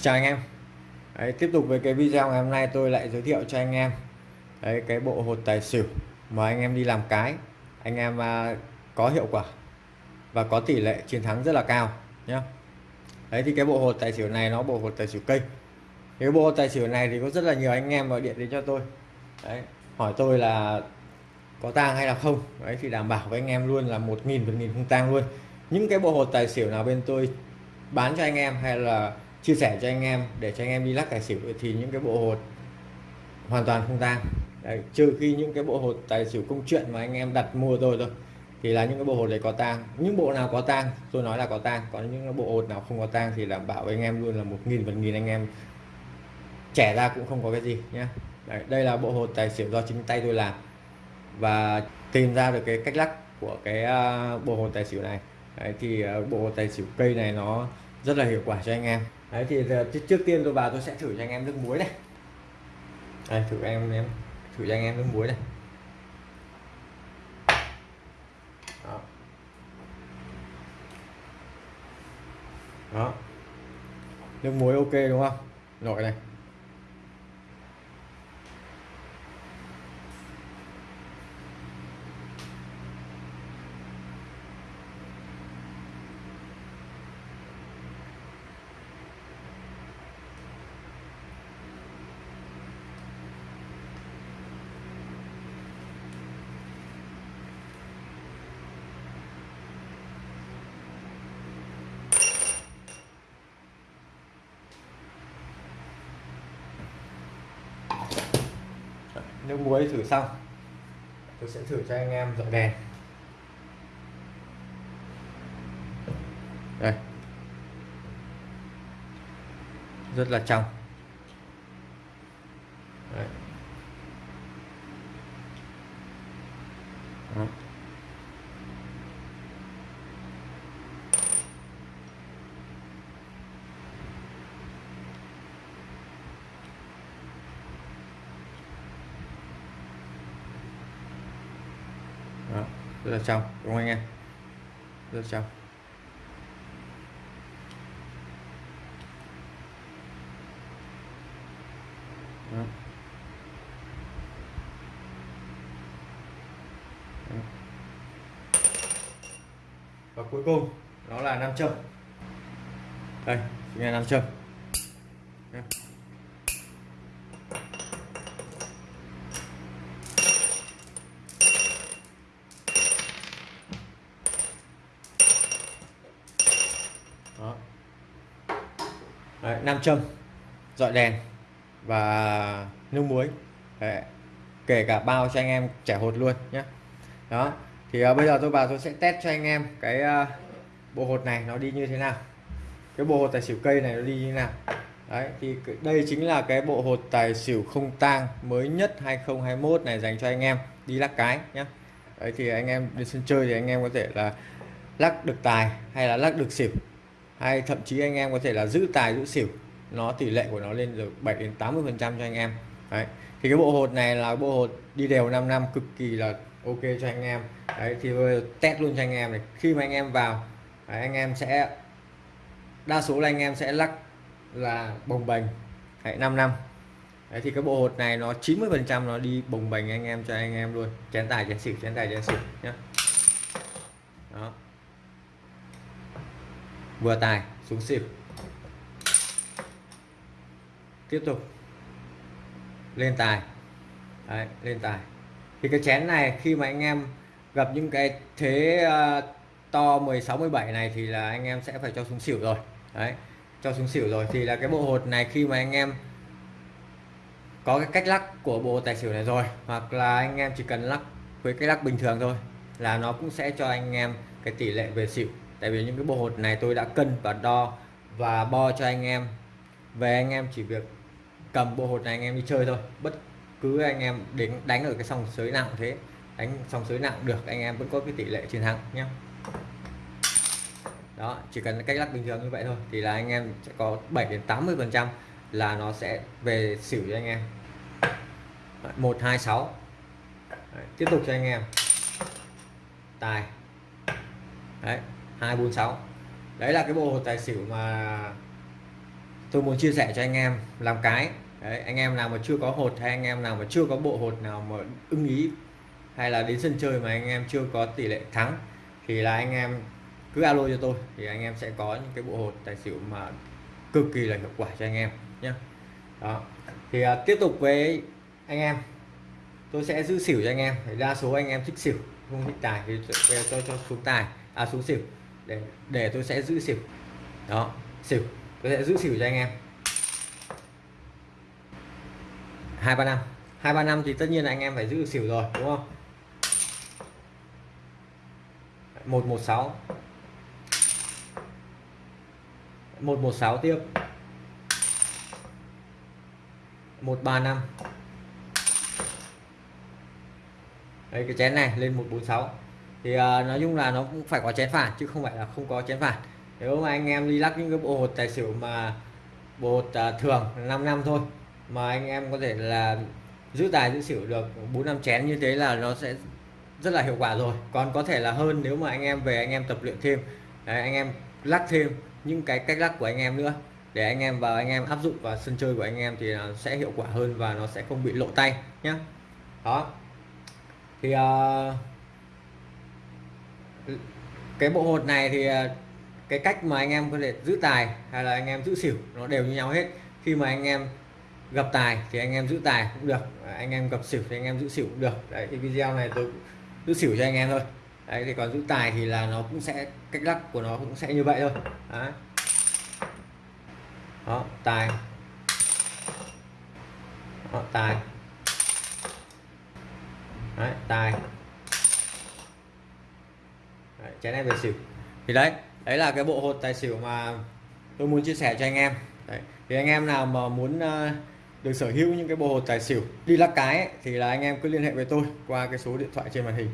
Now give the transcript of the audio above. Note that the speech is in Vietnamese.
chào anh em. Đấy, tiếp tục với cái video ngày hôm nay tôi lại giới thiệu cho anh em. Đấy, cái bộ hột tài xỉu mà anh em đi làm cái anh em à, có hiệu quả và có tỷ lệ chiến thắng rất là cao nhé đấy thì cái bộ hột tài xỉu này nó bộ hột tài xỉu cây. Cái bộ hột tài xỉu này thì có rất là nhiều anh em gọi điện đến cho tôi. Đấy, hỏi tôi là có tang hay là không. Đấy thì đảm bảo với anh em luôn là một nghìn một nghìn không tang luôn. Những cái bộ hột tài xỉu nào bên tôi bán cho anh em hay là chia sẻ cho anh em để cho anh em đi lắc tài xỉu thì những cái bộ hột hoàn toàn không tang. Đấy, trừ khi những cái bộ hột tài xỉu công chuyện mà anh em đặt mua rồi thôi thì là những cái bộ hột đấy có tang. Những bộ nào có tang tôi nói là có tang. Còn những cái bộ hột nào không có tang thì đảm bảo anh em luôn là một nghìn phần nghìn anh em trẻ ra cũng không có cái gì nhé đấy, đây là bộ hột tài xỉu do chính tay tôi làm và tìm ra được cái cách lắc của cái à, bộ hột tài xỉu này. Đấy, thì à, bộ hột tài xỉu cây này nó rất là hiệu quả cho anh em đấy thì giờ, trước tiên tôi vào tôi sẽ thử cho anh em nước muối này. Đây thử em em thử cho anh em nước muối này. Đó, đó. nước muối ok đúng không? Nổi này. Nước muối thử xong. Tôi sẽ thử cho anh em dọi đèn. Đây. Rất là trong Đấy. Đó. Đó, rất là trong, đúng không anh em? Rất là trong. Đó. Đó. và cuối cùng, đó là nam châm. Đây, chính là nam châm. Đó Đấy, nam châm dọi đèn và nước muối. Đấy. kể cả bao cho anh em trẻ hột luôn nhé đó thì uh, bây giờ tôi vào tôi sẽ test cho anh em cái uh, bộ hột này nó đi như thế nào. Cái bộ hột tài xỉu cây này nó đi như thế nào. Đấy thì đây chính là cái bộ hột tài xỉu không tang mới nhất 2021 này dành cho anh em đi lắc cái nhé đấy thì anh em đi sân chơi thì anh em có thể là lắc được tài hay là lắc được xỉu hay thậm chí anh em có thể là giữ tài giữ xỉu. Nó tỷ lệ của nó lên được 7 đến 80 phần trăm cho anh em. Đấy. Thì cái bộ hột này là bộ hột đi đều 5 năm cực kỳ là ok cho anh em. Đấy thì test luôn cho anh em này. Khi mà anh em vào đấy, anh em sẽ đa số là anh em sẽ lắc là bồng bềnh. Hãy 5 năm. Đấy thì cái bộ hột này nó 90 phần trăm nó đi bồng bềnh anh em cho anh em luôn. Chén tài chén xỉu chén tài chén xỉu nhé đó vừa tài xuống xịp tiếp tục. Lên tài. Đấy, lên tài. Thì cái chén này khi mà anh em gặp những cái thế uh, to 16 17 này thì là anh em sẽ phải cho xuống xỉu rồi. Đấy cho xuống xỉu rồi. Thì là cái bộ hột này khi mà anh em có cái cách lắc của bộ tài xỉu này rồi hoặc là anh em chỉ cần lắc với cái lắc bình thường thôi là nó cũng sẽ cho anh em cái tỷ lệ về xỉu tại vì những cái bộ hột này tôi đã cân và đo và bo cho anh em. Về anh em chỉ việc cầm bộ hột này anh em đi chơi thôi. Bất cứ anh em đến đánh ở cái sòng sới nào cũng thế. Đánh sòng sới nào cũng được anh em vẫn có cái tỷ lệ chiến thắng nhé đó chỉ cần cách lắc bình thường như vậy thôi thì là anh em sẽ có 7 đến 80 phần trăm là nó sẽ về xỉu cho anh em. 126 Đấy, tiếp tục cho anh em. Tài. Đấy. 246 đấy là cái bộ hột tài xỉu mà tôi muốn chia sẻ cho anh em làm cái. Đấy, anh em nào mà chưa có hột hay anh em nào mà chưa có bộ hột nào mà ưng ý hay là đến sân chơi mà anh em chưa có tỷ lệ thắng thì là anh em cứ alo cho tôi thì anh em sẽ có những cái bộ hột tài xỉu mà cực kỳ là hiệu quả cho anh em nhé đó thì à, tiếp tục với anh em. Tôi sẽ giữ xỉu cho anh em đa số anh em thích xỉu không thích tài thì tôi cho, cho xuống tài à xuống xỉu để để tôi sẽ giữ xỉu. Đó, xỉu. Tôi sẽ giữ xỉu cho anh em. Hai ba năm. Hai ba năm thì tất nhiên là anh em phải giữ xỉu rồi, đúng không? Một một, sáu. Một một, sáu tiếp. Một, ba, năm. Đây cái chén này, lên 146 thì uh, nói chung là nó cũng phải có chén phản chứ không phải là không có chén phản. Nếu mà anh em đi lắc những cái bộ hột tài xỉu mà bộ hột uh, thường 5 năm thôi mà anh em có thể là giữ tài giữ xỉu được bốn năm chén như thế là nó sẽ rất là hiệu quả rồi. Còn có thể là hơn nếu mà anh em về anh em tập luyện thêm Đấy, anh em lắc thêm những cái cách lắc của anh em nữa để anh em vào anh em áp dụng vào sân chơi của anh em thì nó sẽ hiệu quả hơn và nó sẽ không bị lộ tay nhé đó. Thì uh, cái bộ hột này thì à, cái cách mà anh em có thể giữ tài hay là anh em giữ xỉu nó đều như nhau hết. Khi mà anh em gặp tài thì anh em giữ tài cũng được anh em gặp xỉu thì anh em giữ xỉu cũng được. Đấy thì video này tôi giữ xỉu cho anh em thôi. Đấy thì còn giữ tài thì là nó cũng sẽ cách lắc của nó cũng sẽ như vậy thôi. Đấy. đó tài. Đó, tài. Đấy, tài đấy, chén em về xỉu thì đấy đấy là cái bộ hột tài xỉu mà tôi muốn chia sẻ cho anh em đấy. thì anh em nào mà muốn uh, được sở hữu những cái bộ hột tài xỉu đi lắc cái ấy, thì là anh em cứ liên hệ với tôi qua cái số điện thoại trên màn hình